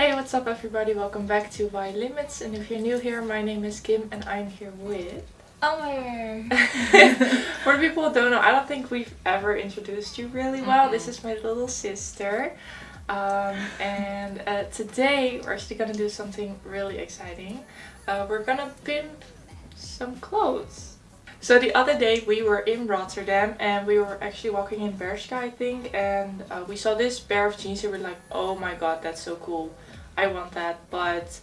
Hey, what's up everybody? Welcome back to Why Limits and if you're new here, my name is Kim and I'm here with... Amber! For the people who don't know, I don't think we've ever introduced you really well. Mm -hmm. This is my little sister. Um, and uh, today we're actually gonna do something really exciting. Uh, we're gonna pimp some clothes. So the other day we were in Rotterdam and we were actually walking in Bershka I think and uh, we saw this pair of jeans and we were like oh my god that's so cool I want that but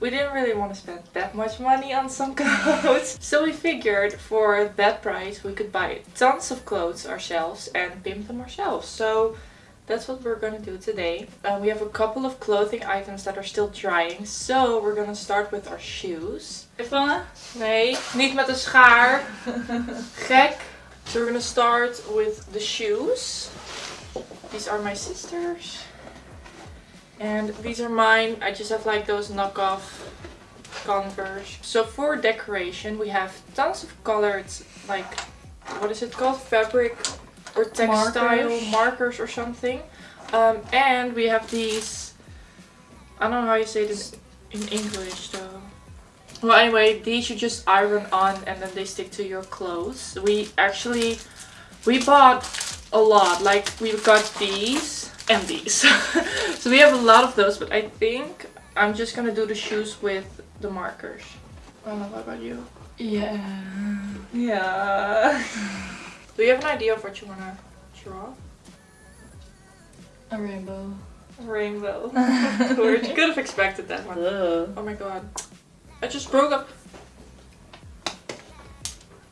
we didn't really want to spend that much money on some clothes. so we figured for that price we could buy tons of clothes ourselves and pimp them ourselves. So that's what we're gonna do today. Uh, we have a couple of clothing items that are still drying. So we're gonna start with our shoes. Even? Nee, niet met een schaar. Gek. So we're gonna start with the shoes. These are my sisters. And these are mine. I just have like those knockoff Converse. So for decoration we have tons of colored like what is it called? Fabric or textile markers, markers or something. Um, and we have these, I don't know how you say this in English though. Well anyway, these you just iron on and then they stick to your clothes. We actually, we bought a lot. Like we got these and these. so we have a lot of those but I think I'm just gonna do the shoes with the markers. I don't know, what about you? Yeah. Yeah. Do you have an idea of what you want to draw? A rainbow. A rainbow. you could have expected that one. Ugh. Oh my god. I just broke up.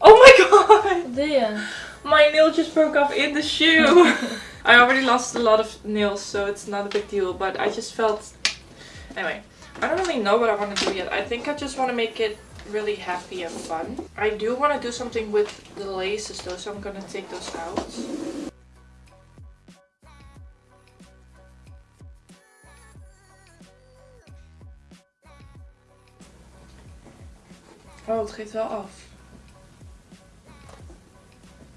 Oh my god! There. My nail just broke off in the shoe. I already lost a lot of nails, so it's not a big deal. But I just felt... Anyway, I don't really know what I want to do yet. I think I just want to make it really happy and fun. I do want to do something with the laces though, so I'm going to take those out. Oh, het geeft wel af.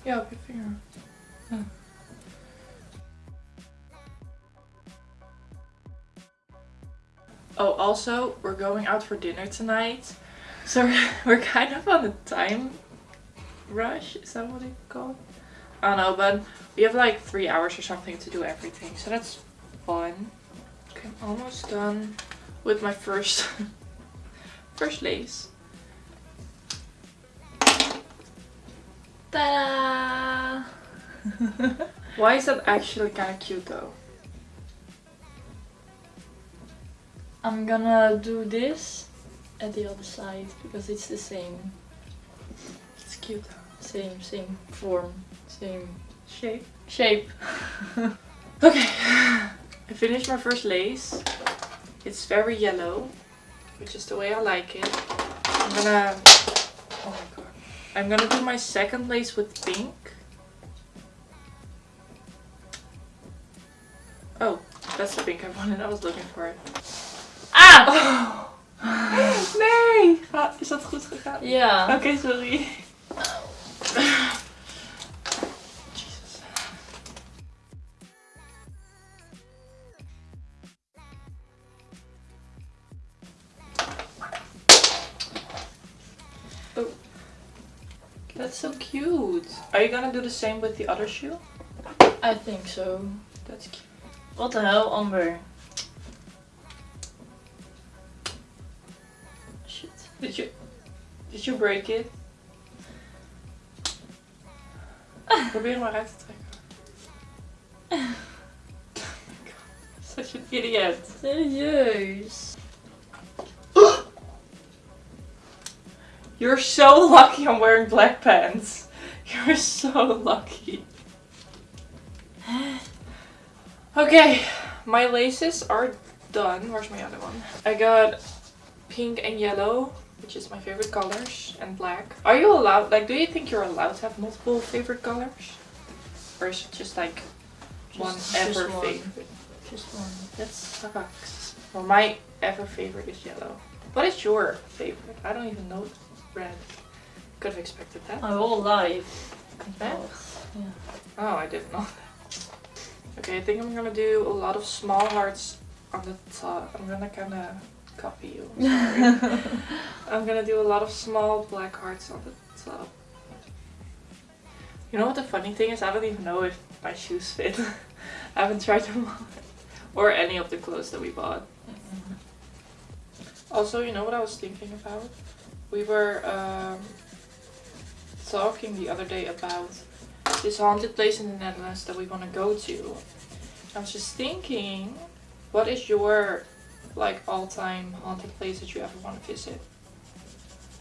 Ja, op. Oh, also, we're going out for dinner tonight. So we're kind of on a time rush, is that what it's called? I don't know, but we have like three hours or something to do everything, so that's fun. Okay, I'm almost done with my first first lace. Ta-da! Why is that actually kind of cute though? I'm gonna do this at the other side because it's the same. It's cute. Same, same form, same shape. Shape. okay, I finished my first lace. It's very yellow, which is the way I like it. I'm gonna, oh my god. I'm gonna do my second lace with pink. Oh, that's the pink I wanted. I was looking for it. Ah! Nee! is dat goed gegaan? Ja. Oké, okay, sorry. Jesus. Oh. That's so cute. Are you gonna do the same with the other shoe? I think so. That's cute. What the hell, Amber? Did you did you break it? Probeer maar uit te trekken. Oh my god. Such an idiot. Serieus. You're so lucky I'm wearing black pants. You're so lucky. Okay, my laces are done. Where's my other one? I got pink and yellow which is my favorite colors, and black. Are you allowed, like, do you think you're allowed to have multiple favorite colors? Or is it just like just, one just ever one. favorite? Just one. That sucks. Well, my ever favorite is yellow. What is your favorite? I don't even know red. Could have expected that. My whole life. Red? Yeah. Oh, I didn't know that. Okay, I think I'm gonna do a lot of small hearts on the top. I'm gonna kind of copy you. I'm sorry. I'm gonna do a lot of small black hearts on the top. You know what the funny thing is? I don't even know if my shoes fit. I haven't tried them on. Or any of the clothes that we bought. Also, you know what I was thinking about? We were um, talking the other day about this haunted place in the Netherlands that we want to go to. I was just thinking, what is your like all-time haunted place that you ever want to visit?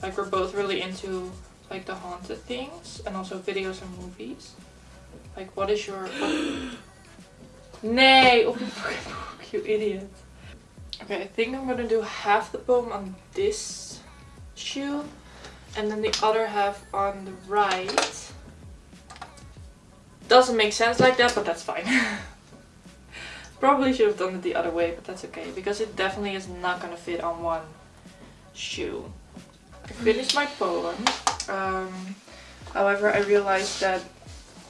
Like we're both really into like the haunted things and also videos and movies. Like what is your Nay, Nee, op je fucking boek, you idiot. Okay, I think I'm gonna do half the poem on this shoe and then the other half on the right. Doesn't make sense like that, but that's fine. Probably should have done it the other way, but that's okay. Because it definitely is not gonna fit on one shoe. I finished my poem. Um, however, I realized that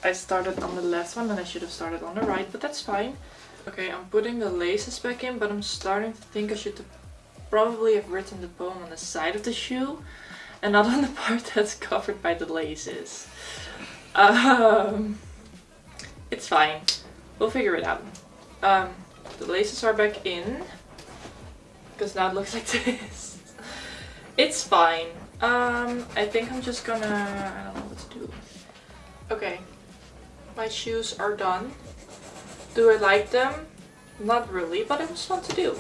I started on the left one and I should have started on the right, but that's fine. Okay, I'm putting the laces back in, but I'm starting to think I should probably have written the poem on the side of the shoe and not on the part that's covered by the laces. Um, it's fine. We'll figure it out. Um, the laces are back in. Because now it looks like this. It's fine. Um, I think I'm just gonna... I don't know what to do. Okay. My shoes are done. Do I like them? Not really, but it was fun to do.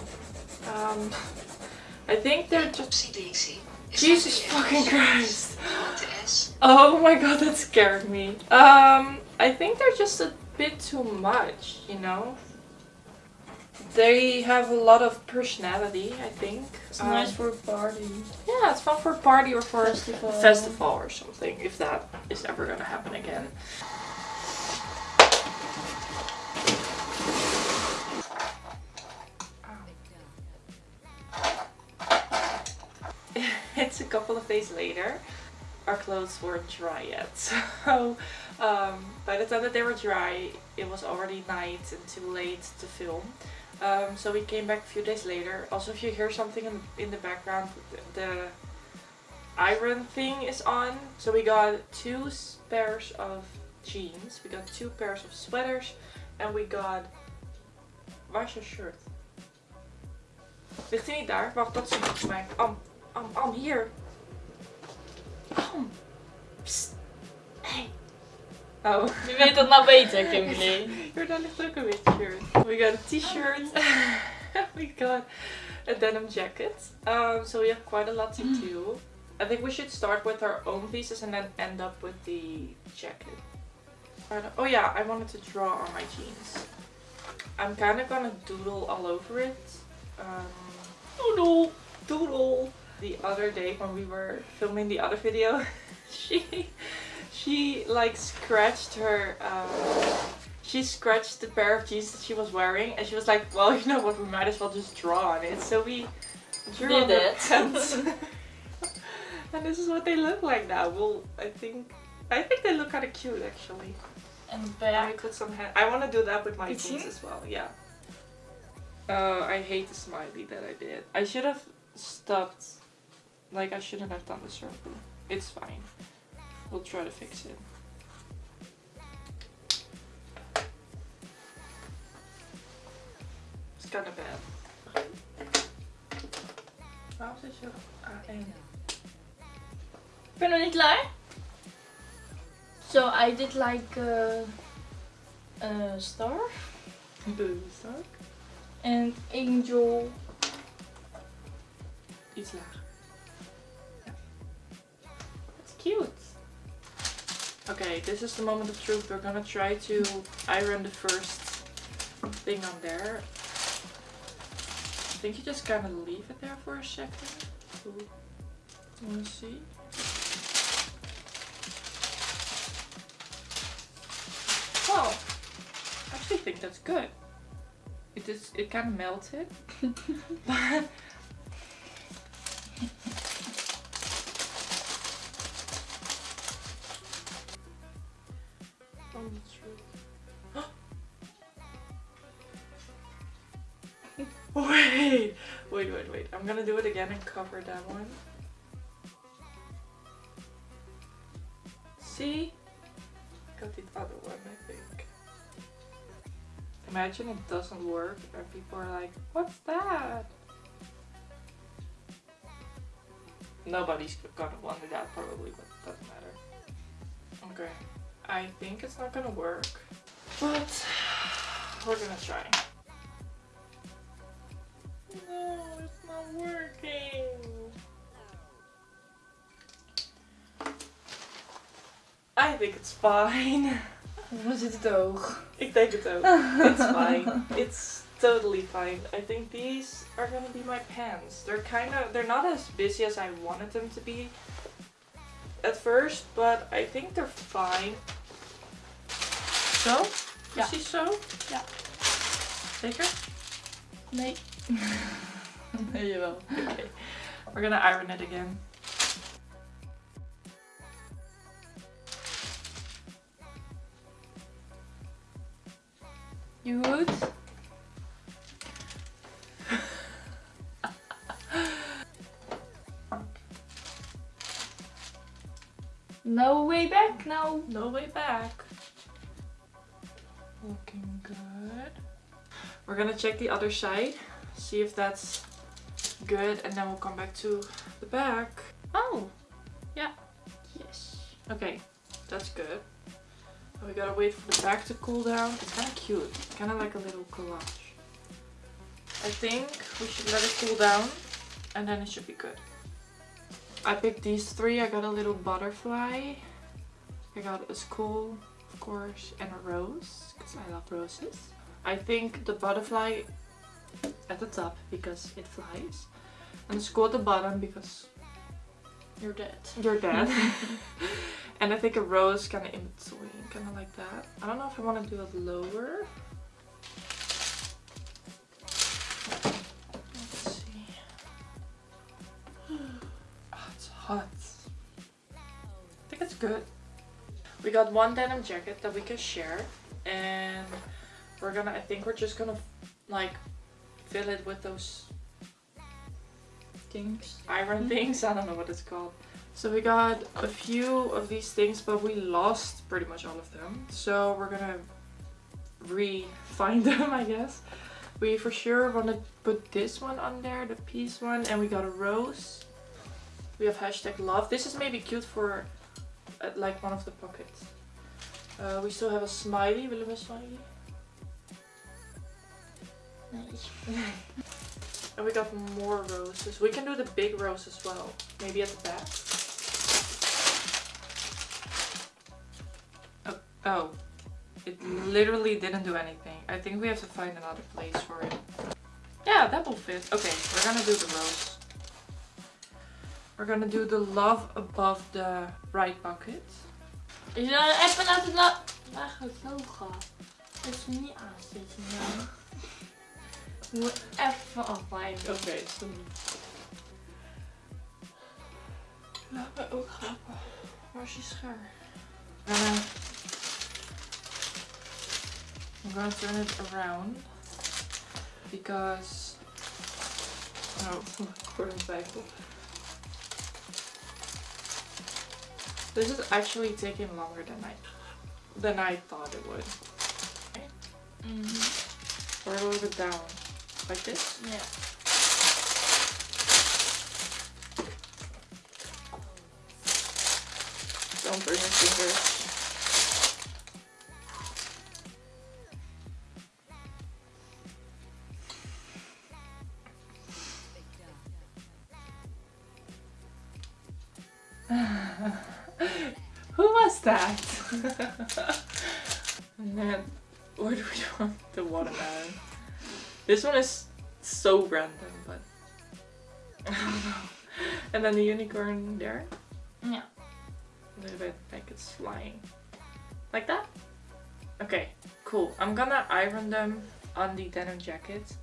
Um, I think they're just... Jesus fucking Christ. Oh my god, that scared me. Um, I think they're just a bit too much, you know? They have a lot of personality, I think. It's um, nice for a party. Yeah, it's fun for a party or for festival. a festival or something, if that is ever gonna happen again. it's a couple of days later. Our clothes weren't dry yet, so um, by the time that they were dry, it was already night and too late to film. Um, so we came back a few days later. Also, if you hear something in, in the background, the iron thing is on. So we got two pairs of jeans, we got two pairs of sweaters, and we got... Is shirt? Ligt hij niet daar? Wacht, dat is volgens mij. Am, am, am, hier. Am. Psst. Hey. Oh. Wie weet dat nou beter, Kimberly? Daar ligt ook een wit shirt. We got a t-shirt. we got a denim jacket. Um, so we have quite a lot to do. I think we should start with our own pieces and then end up with the jacket. Oh yeah, I wanted to draw on my jeans. I'm kind of gonna doodle all over it. Um, doodle! Doodle! The other day when we were filming the other video, she she like scratched her um, she scratched the pair of jeans that she was wearing and she was like well you know what? We might as well just draw on it. So we drew Did on it. pants. And this is what they look like now. Well I think I think they look kind of cute actually. And back. we put some I want to do that with my jeans as well yeah. Uh, I hate the smiley that I did. I should have stopped like I shouldn't have done the circle it's fine We'll try to fix it. It's kind of bad. Waarom zit je op A1? Ik ben nog klaar. So I did like a, a star zak. and angel. Iets lager. That's cute. Okay, this is the moment of truth. We're gonna try to iron the first thing on there. I think you just kind of leave it there for a second. Ooh. Wanna see? Well, I actually think that's good. It is. It kind of melted, but and cover that one. See? Got the other one, I think. Imagine it doesn't work and people are like, what's that? Nobody's gonna wonder that probably, but it doesn't matter. Okay. I think it's not gonna work, but we're gonna try. Working. I think it's fine. Zit het oog? Ik denk het ook. It's fine. It's totally fine. I think these are gonna be my pants. They're kind of, they're not as busy as I wanted them to be at first, but I think they're fine. Zo? Ja. Precies zo? Ja. Zeker? Nee. nee, jawel. Okay. We're gonna iron it again. You would? no way back now. No way back. Looking good. We're gonna check the other side, see if that's good, and then we'll come back to the back. Oh, yeah, Yes. okay, that's good. We gotta wait for the back to cool down. It's kind of cute, kind of like a little collage. I think we should let it cool down, and then it should be good. I picked these three. I got a little butterfly. I got a skull, of course, and a rose, because I love roses. I think the butterfly at the top, because it flies. And the skull at the bottom, because You're dead. you're dead. and I think a rose kind of in between, kind of like that. I don't know if I want to do it lower. Let's see. Oh, it's hot. I think it's good. We got one denim jacket that we can share, and we're gonna. I think we're just gonna like fill it with those Things. iron things. I don't know what it's called. So we got a few of these things, but we lost pretty much all of them. So we're gonna re-find them, I guess. We for sure want to put this one on there, the peace one, and we got a rose. We have hashtag love. This is maybe cute for uh, like one of the pockets. Uh, we still have a smiley. Willen we een smiley? Nee. And we got more roses. We can do the big rose as well. Maybe at the back. Oh, oh. It literally didn't do anything. I think we have to find another place for it. Yeah, that will fit. Okay, we're gonna do the rose. We're gonna do the love above the right bucket. Je zou even laten la Waar gaat het logo? Dat is niet aanzetten. Je moet even afwijken. Oké. Laat me ook grappen. Waar is je schaar? Uh, I'm gonna turn it around because oh, een twijfel. This is actually taking longer than I than I thought it would. Mhm. Or a little bit down, like this. Ja. Don't burn your fingers. Who was that? and then, where do we want the watermelon? This one is so random, but I don't know. And then the unicorn there. Yeah. A little bit like it's flying. Like that? Okay, cool. I'm gonna iron them on the denim jacket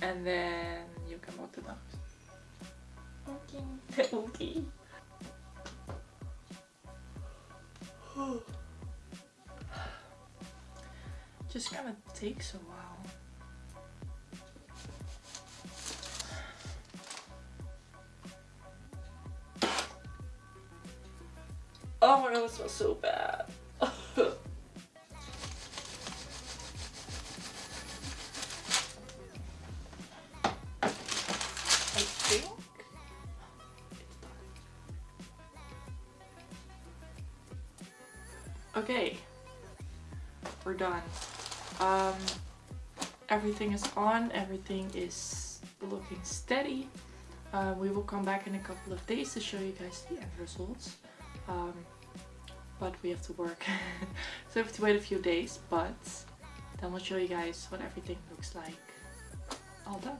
and then you can walk them out. Oké. okay. Just kind of takes a while. My god, smells so bad. Okay, we're done. Um, everything is on, everything is looking steady. Uh, we will come back in a couple of days to show you guys the end results. Um, but we have to work, so we have to wait a few days, but then we'll show you guys what everything looks like all done.